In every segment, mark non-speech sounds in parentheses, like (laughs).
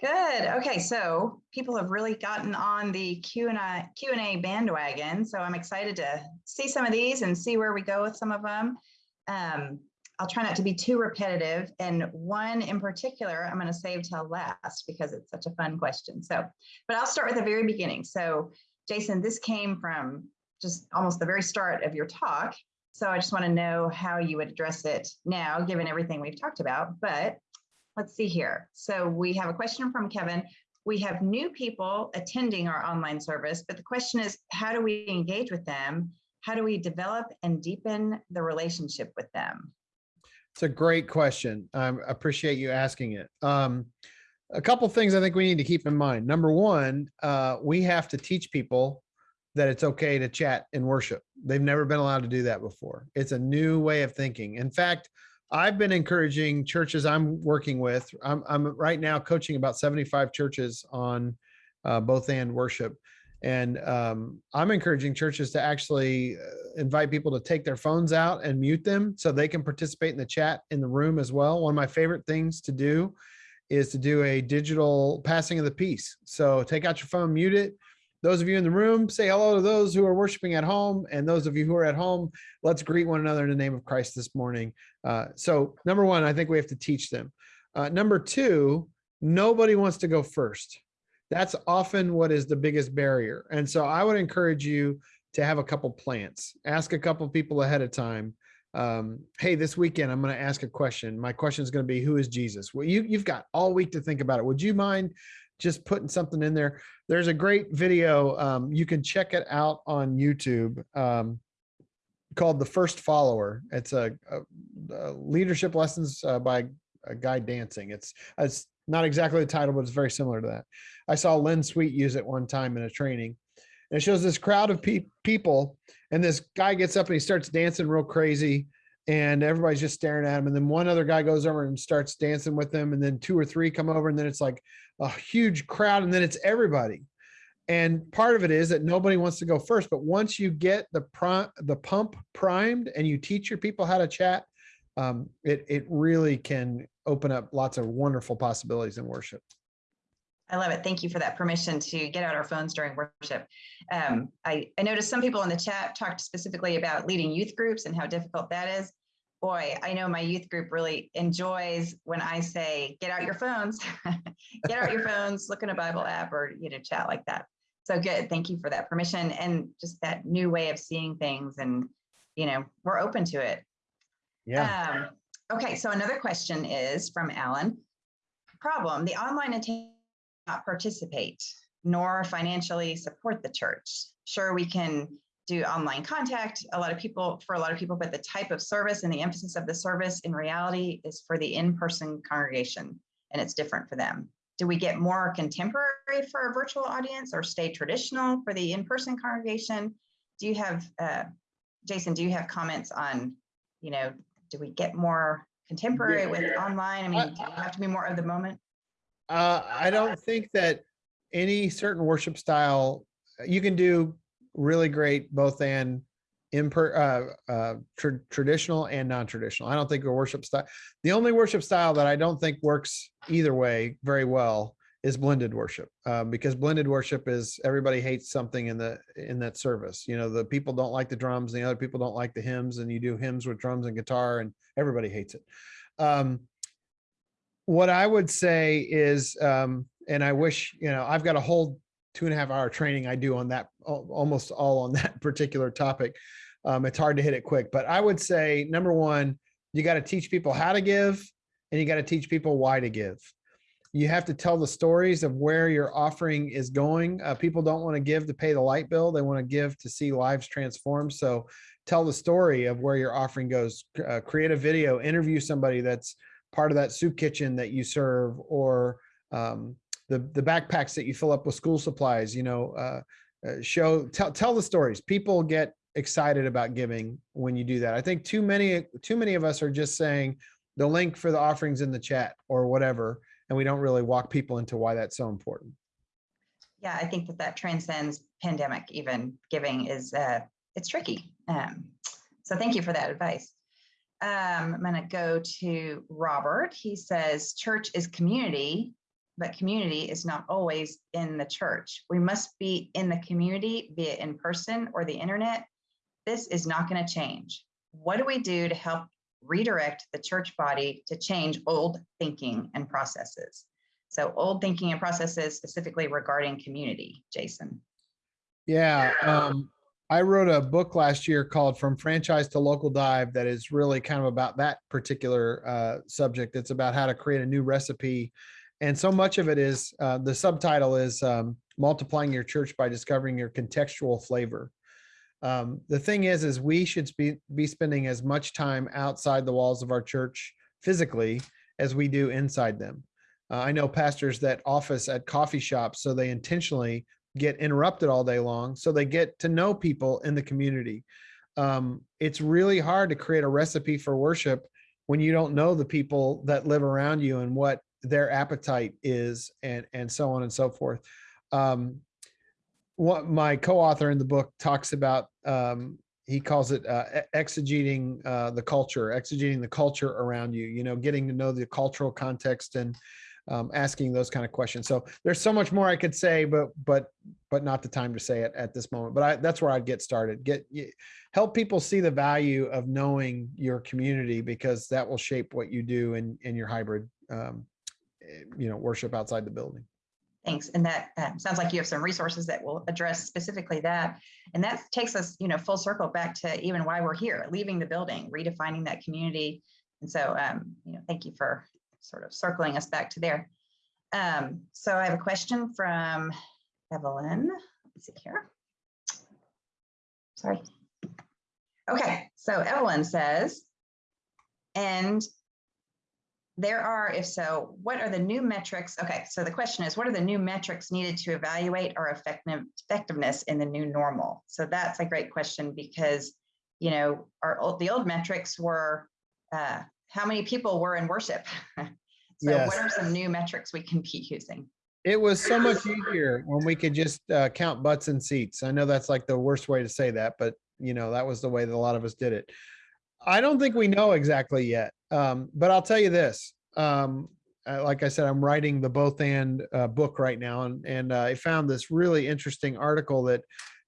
Good. Okay, so people have really gotten on the Q and A Q and A bandwagon. So I'm excited to see some of these and see where we go with some of them. Um, I'll try not to be too repetitive. And one in particular, I'm going to save till last because it's such a fun question. So, but I'll start with the very beginning. So, Jason, this came from just almost the very start of your talk. So I just want to know how you would address it now, given everything we've talked about. But let's see here. So we have a question from Kevin. We have new people attending our online service, but the question is, how do we engage with them? How do we develop and deepen the relationship with them? It's a great question. I appreciate you asking it. Um, a couple things I think we need to keep in mind. Number one, uh, we have to teach people that it's okay to chat and worship. They've never been allowed to do that before. It's a new way of thinking. In fact, I've been encouraging churches I'm working with. I'm, I'm right now coaching about 75 churches on uh, both and worship. And um, I'm encouraging churches to actually uh, invite people to take their phones out and mute them so they can participate in the chat in the room as well. One of my favorite things to do is to do a digital passing of the peace. So take out your phone, mute it, those of you in the room, say hello to those who are worshiping at home. And those of you who are at home, let's greet one another in the name of Christ this morning. Uh, so number one, I think we have to teach them. Uh, number two, nobody wants to go first. That's often what is the biggest barrier. And so I would encourage you to have a couple plants, ask a couple people ahead of time. Um, hey, this weekend, I'm going to ask a question. My question is going to be, who is Jesus? Well, you, you've got all week to think about it. Would you mind just putting something in there. There's a great video. Um, you can check it out on YouTube um, called The First Follower. It's a, a, a leadership lessons uh, by a guy dancing. It's, it's not exactly the title, but it's very similar to that. I saw Len Sweet use it one time in a training. And it shows this crowd of pe people and this guy gets up and he starts dancing real crazy and everybody's just staring at him. And then one other guy goes over and starts dancing with them. And then two or three come over and then it's like a huge crowd and then it's everybody. And part of it is that nobody wants to go first, but once you get the the pump primed and you teach your people how to chat, um, it, it really can open up lots of wonderful possibilities in worship. I love it. Thank you for that permission to get out our phones during worship. Um, I, I noticed some people in the chat talked specifically about leading youth groups and how difficult that is boy, I know my youth group really enjoys when I say, get out your phones, (laughs) get out your phones, look in a Bible app or, you know, chat like that. So good. Thank you for that permission and just that new way of seeing things. And, you know, we're open to it. Yeah. Um, okay. So another question is from Alan. Problem, the online attendees not participate nor financially support the church. Sure, we can do online contact. A lot of people, for a lot of people, but the type of service and the emphasis of the service in reality is for the in-person congregation and it's different for them. Do we get more contemporary for a virtual audience or stay traditional for the in-person congregation? Do you have, uh, Jason, do you have comments on, you know, do we get more contemporary with online? I mean, do you have to be more of the moment? Uh, I don't think that any certain worship style, you can do really great both and imper uh, uh, tra traditional and non-traditional. I don't think a worship style. The only worship style that I don't think works either way very well is blended worship um, because blended worship is everybody hates something in the in that service. You know, the people don't like the drums, and the other people don't like the hymns, and you do hymns with drums and guitar, and everybody hates it. Um, what I would say is, um, and I wish you know, I've got a whole two and a half hour training I do on that, almost all on (laughs) that particular topic. Um, it's hard to hit it quick, but I would say number one, you got to teach people how to give and you got to teach people why to give. You have to tell the stories of where your offering is going. Uh, people don't want to give to pay the light bill. They want to give to see lives transformed. So tell the story of where your offering goes, uh, create a video, interview somebody that's part of that soup kitchen that you serve or um, the the backpacks that you fill up with school supplies you know uh, uh, show tell tell the stories. People get excited about giving when you do that. I think too many too many of us are just saying the link for the offerings in the chat or whatever and we don't really walk people into why that's so important. Yeah i think that that transcends pandemic even. Giving is uh it's tricky um so thank you for that advice. Um, I'm going to go to Robert. He says, church is community, but community is not always in the church. We must be in the community, be it in person or the internet. This is not going to change. What do we do to help redirect the church body to change old thinking and processes? So old thinking and processes specifically regarding community, Jason. Yeah, um, I wrote a book last year called From Franchise to Local Dive that is really kind of about that particular uh, subject. It's about how to create a new recipe. And so much of it is uh, the subtitle is um, multiplying your church by discovering your contextual flavor. Um, the thing is, is we should be, be spending as much time outside the walls of our church physically as we do inside them. Uh, I know pastors that office at coffee shops, so they intentionally get interrupted all day long so they get to know people in the community um, it's really hard to create a recipe for worship when you don't know the people that live around you and what their appetite is and and so on and so forth um, what my co-author in the book talks about um, he calls it uh, exegeting uh, the culture exegeting the culture around you you know getting to know the cultural context and um, asking those kind of questions. So there's so much more I could say, but but but not the time to say it at this moment. But I, that's where I'd get started. Get help people see the value of knowing your community because that will shape what you do in in your hybrid, um, you know, worship outside the building. Thanks. And that sounds like you have some resources that will address specifically that. And that takes us, you know, full circle back to even why we're here, leaving the building, redefining that community. And so, um, you know, thank you for sort of circling us back to there. Um, so I have a question from Evelyn. Let's see here. Sorry. Okay, so Evelyn says, and there are, if so, what are the new metrics? Okay, so the question is, what are the new metrics needed to evaluate our effective, effectiveness in the new normal? So that's a great question because, you know, our old, the old metrics were uh, how many people were in worship. (laughs) so yes. what are some new metrics we can be using? It was so much easier when we could just uh, count butts and seats. I know that's like the worst way to say that, but you know, that was the way that a lot of us did it. I don't think we know exactly yet. Um, but I'll tell you this, um, like I said, I'm writing the both and uh, book right now. And, and uh, I found this really interesting article that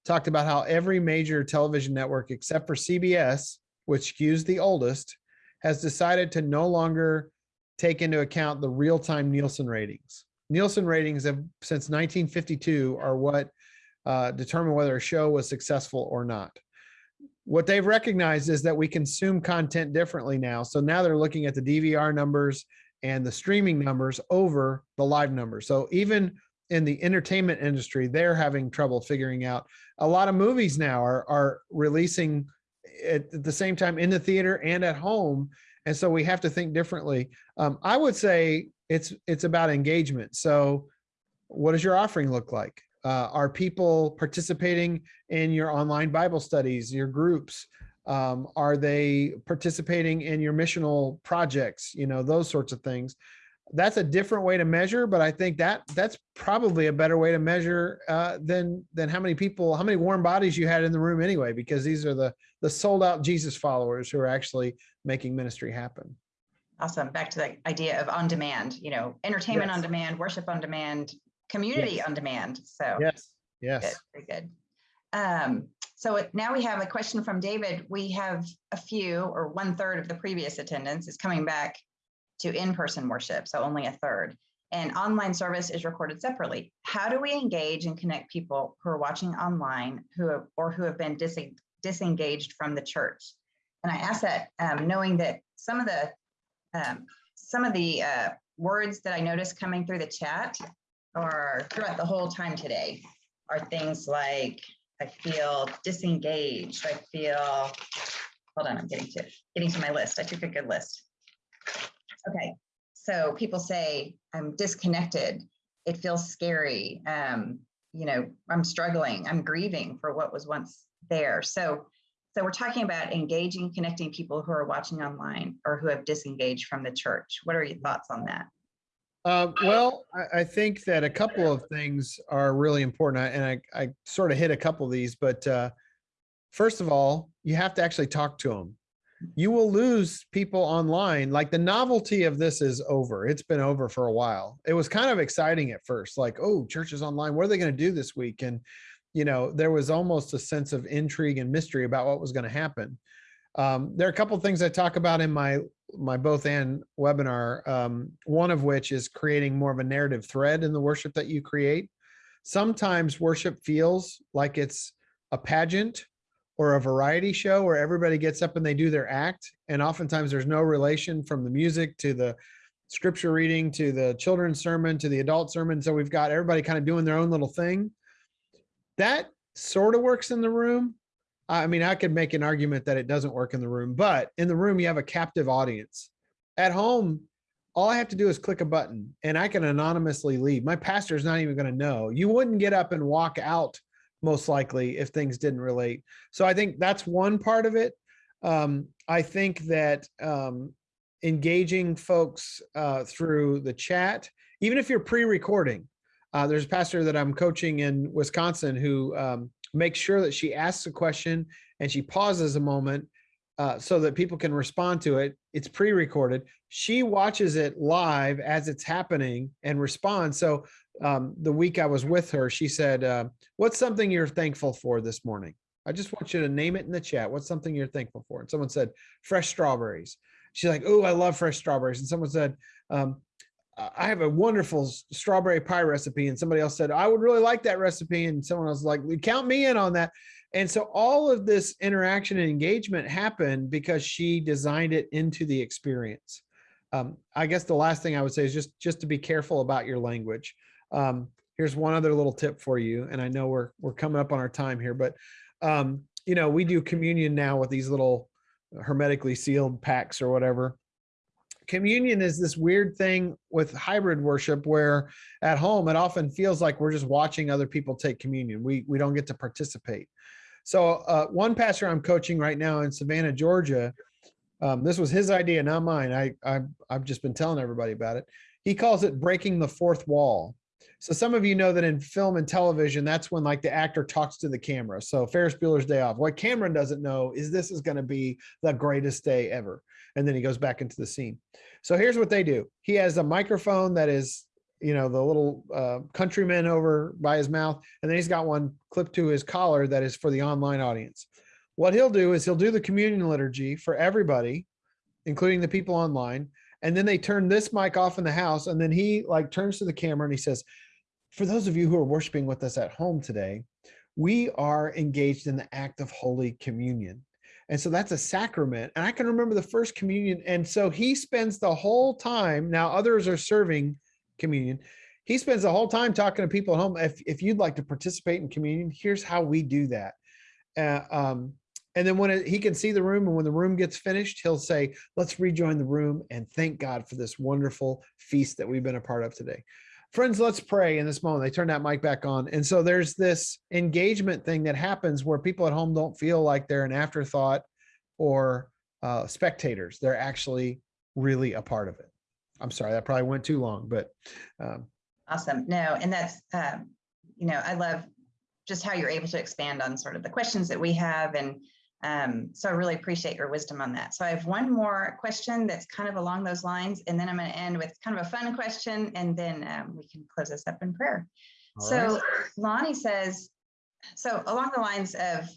talked about how every major television network, except for CBS, which skews the oldest, has decided to no longer take into account the real-time Nielsen ratings. Nielsen ratings have since 1952 are what uh, determine whether a show was successful or not. What they've recognized is that we consume content differently now. So now they're looking at the DVR numbers and the streaming numbers over the live numbers. So even in the entertainment industry, they're having trouble figuring out. A lot of movies now are, are releasing at the same time in the theater and at home. And so we have to think differently. Um, I would say it's it's about engagement. So what does your offering look like? Uh, are people participating in your online Bible studies, your groups? Um, are they participating in your missional projects? You know, those sorts of things that's a different way to measure, but I think that that's probably a better way to measure uh, than than how many people, how many warm bodies you had in the room anyway, because these are the the sold out Jesus followers who are actually making ministry happen. Awesome. Back to the idea of on demand, you know, entertainment yes. on demand, worship on demand, community yes. on demand. So yes, yes, good, very good. Um, so it, now we have a question from David. We have a few or one third of the previous attendance is coming back to in-person worship, so only a third. And online service is recorded separately. How do we engage and connect people who are watching online who have, or who have been dis disengaged from the church? And I ask that um, knowing that some of the um, some of the uh, words that I noticed coming through the chat or throughout the whole time today are things like I feel disengaged. I feel hold on, I'm getting to getting to my list. I took a good list. Okay, so people say I'm disconnected. It feels scary. Um, you know, I'm struggling. I'm grieving for what was once there. So, so we're talking about engaging, connecting people who are watching online or who have disengaged from the church. What are your thoughts on that? Uh, well, I, I, think that a couple of things are really important, and I, I sort of hit a couple of these. But uh, first of all, you have to actually talk to them you will lose people online. Like the novelty of this is over. It's been over for a while. It was kind of exciting at first, like, oh, church is online. What are they going to do this week? And, you know, there was almost a sense of intrigue and mystery about what was going to happen. Um, there are a couple of things I talk about in my my both and webinar. Um, one of which is creating more of a narrative thread in the worship that you create. Sometimes worship feels like it's a pageant or a variety show where everybody gets up and they do their act. And oftentimes there's no relation from the music to the scripture reading to the children's sermon to the adult sermon. So we've got everybody kind of doing their own little thing. That sort of works in the room. I mean, I could make an argument that it doesn't work in the room, but in the room, you have a captive audience. At home, all I have to do is click a button and I can anonymously leave. My pastor is not even going to know. You wouldn't get up and walk out most likely if things didn't relate. So I think that's one part of it. Um, I think that um, engaging folks uh, through the chat, even if you're pre-recording, uh, there's a pastor that I'm coaching in Wisconsin who um, makes sure that she asks a question and she pauses a moment uh, so that people can respond to it. It's pre-recorded. She watches it live as it's happening and responds. So um, the week I was with her, she said, uh, what's something you're thankful for this morning? I just want you to name it in the chat. What's something you're thankful for? And someone said, fresh strawberries. She's like, oh, I love fresh strawberries. And someone said, um, I have a wonderful strawberry pie recipe. And somebody else said, I would really like that recipe. And someone else was like, count me in on that. And so all of this interaction and engagement happened because she designed it into the experience. Um, I guess the last thing I would say is just, just to be careful about your language. Um, here's one other little tip for you. And I know we're, we're coming up on our time here, but um, you know, we do communion now with these little hermetically sealed packs or whatever. Communion is this weird thing with hybrid worship where at home, it often feels like we're just watching other people take communion. We, we don't get to participate. So uh, one pastor I'm coaching right now in Savannah, Georgia, um, this was his idea, not mine. I, I, I've just been telling everybody about it. He calls it breaking the fourth wall. So some of you know that in film and television, that's when like the actor talks to the camera. So Ferris Bueller's Day Off. What Cameron doesn't know is this is going to be the greatest day ever. And then he goes back into the scene. So here's what they do. He has a microphone that is, you know, the little uh, countryman over by his mouth. And then he's got one clipped to his collar that is for the online audience. What he'll do is he'll do the communion liturgy for everybody, including the people online. And then they turn this mic off in the house. And then he like turns to the camera and he says, for those of you who are worshiping with us at home today, we are engaged in the act of Holy Communion. And so that's a sacrament. And I can remember the first communion. And so he spends the whole time, now others are serving communion. He spends the whole time talking to people at home. If, if you'd like to participate in communion, here's how we do that. Uh, um, and then when it, he can see the room and when the room gets finished, he'll say, let's rejoin the room and thank God for this wonderful feast that we've been a part of today friends, let's pray in this moment. They turn that mic back on. And so there's this engagement thing that happens where people at home don't feel like they're an afterthought or uh, spectators. They're actually really a part of it. I'm sorry, that probably went too long, but. Um, awesome. No, and that's, um, you know, I love just how you're able to expand on sort of the questions that we have and um, so I really appreciate your wisdom on that. So I have one more question that's kind of along those lines, and then I'm going to end with kind of a fun question, and then um, we can close this up in prayer. All so right. Lonnie says, so along the lines of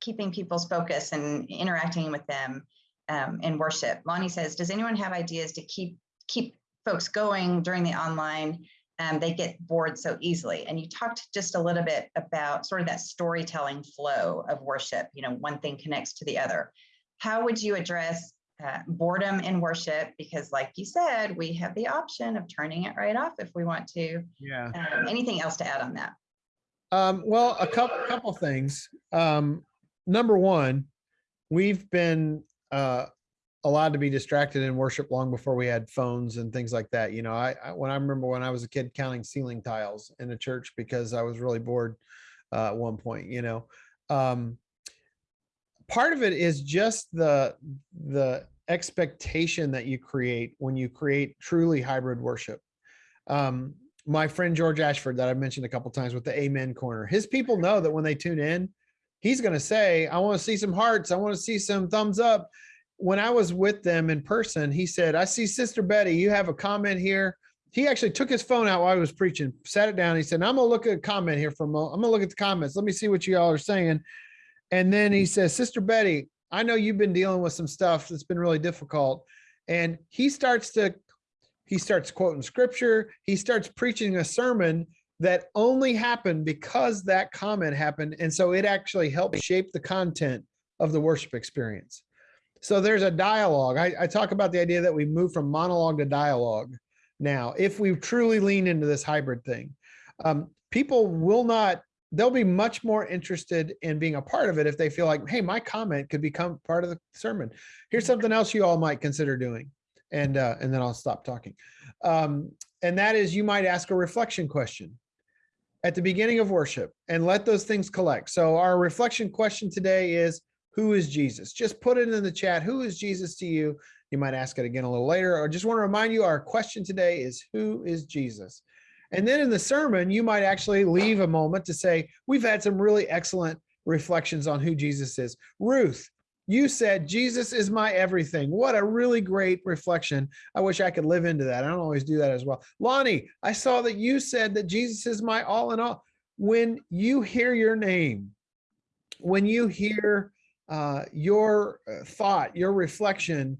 keeping people's focus and interacting with them um, in worship, Lonnie says, does anyone have ideas to keep keep folks going during the online um, they get bored so easily. And you talked just a little bit about sort of that storytelling flow of worship, you know, one thing connects to the other. How would you address uh, boredom in worship? Because like you said, we have the option of turning it right off if we want to. Yeah. Um, anything else to add on that? Um, well, a couple, couple things. Um, number one, we've been uh, allowed to be distracted in worship long before we had phones and things like that. You know, I, I when I remember when I was a kid counting ceiling tiles in a church because I was really bored uh, at one point. You know, um, part of it is just the the expectation that you create when you create truly hybrid worship. Um, my friend George Ashford that I've mentioned a couple times with the Amen Corner, his people know that when they tune in, he's going to say, "I want to see some hearts. I want to see some thumbs up." When I was with them in person, he said, I see Sister Betty, you have a comment here. He actually took his phone out while I was preaching, sat it down. He said, I'm gonna look at a comment here for a moment. I'm gonna look at the comments. Let me see what you all are saying. And then he says, Sister Betty, I know you've been dealing with some stuff that's been really difficult. And he starts to, he starts quoting scripture. He starts preaching a sermon that only happened because that comment happened. And so it actually helped shape the content of the worship experience. So there's a dialogue. I, I talk about the idea that we move from monologue to dialogue now, if we truly lean into this hybrid thing. Um, people will not, they'll be much more interested in being a part of it if they feel like, hey, my comment could become part of the sermon. Here's something else you all might consider doing. And, uh, and then I'll stop talking. Um, and that is you might ask a reflection question at the beginning of worship and let those things collect. So our reflection question today is, who is Jesus? Just put it in the chat. Who is Jesus to you? You might ask it again a little later, or just want to remind you our question today is who is Jesus? And then in the sermon, you might actually leave a moment to say, we've had some really excellent reflections on who Jesus is. Ruth, you said, Jesus is my everything. What a really great reflection. I wish I could live into that. I don't always do that as well. Lonnie, I saw that you said that Jesus is my all in all. When you hear your name, when you hear uh, your uh, thought, your reflection,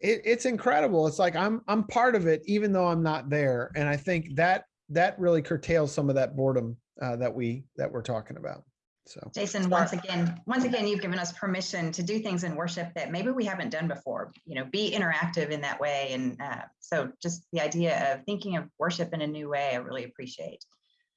it, it's incredible. It's like I'm I'm part of it, even though I'm not there. And I think that that really curtails some of that boredom uh, that we that we're talking about. So Jason, once again, once again, you've given us permission to do things in worship that maybe we haven't done before. You know, be interactive in that way, and uh, so just the idea of thinking of worship in a new way, I really appreciate.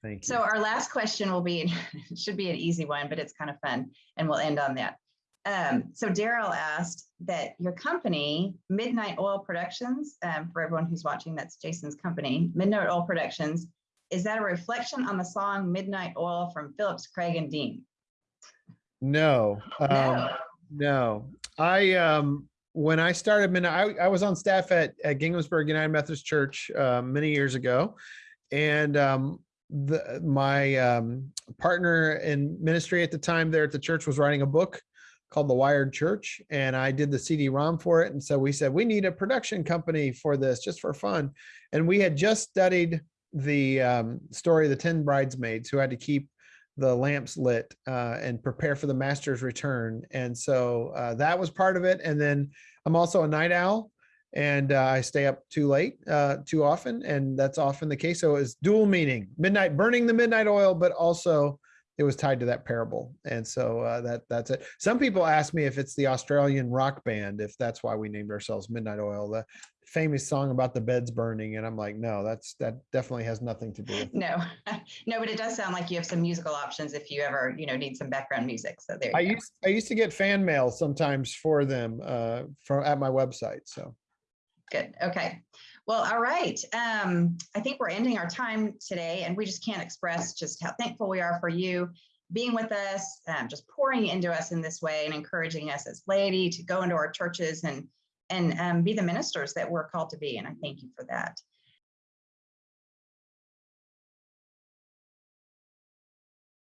thank you. So our last question will be (laughs) should be an easy one, but it's kind of fun, and we'll end on that. Um, so Daryl asked that your company, Midnight Oil Productions, um, for everyone who's watching, that's Jason's company, Midnight Oil Productions, is that a reflection on the song Midnight Oil from Phillips, Craig, and Dean? no, um, No. no. I um when I started, Midnight, I, I was on staff at, at Ginghamsburg United Methodist Church uh, many years ago, and um, the my um, partner in ministry at the time there at the church was writing a book called The Wired Church, and I did the CD-ROM for it. And so we said we need a production company for this, just for fun. And we had just studied the um, story of the ten bridesmaids who had to keep the lamps lit uh, and prepare for the master's return. And so uh, that was part of it. And then I'm also a night owl and uh, I stay up too late, uh, too often. And that's often the case. So it's dual meaning, midnight, burning the midnight oil, but also it was tied to that parable. And so uh, that that's it. Some people ask me if it's the Australian rock band, if that's why we named ourselves Midnight Oil, the famous song about the beds burning. And I'm like, no, that's that definitely has nothing to do with. No, (laughs) no, but it does sound like you have some musical options if you ever, you know, need some background music. So there I you go. used I used to get fan mail sometimes for them uh, from at my website. So Good. Okay. Well, all right. Um, I think we're ending our time today, and we just can't express just how thankful we are for you being with us, um, just pouring into us in this way, and encouraging us as laity to go into our churches and and um, be the ministers that we're called to be. And I thank you for that.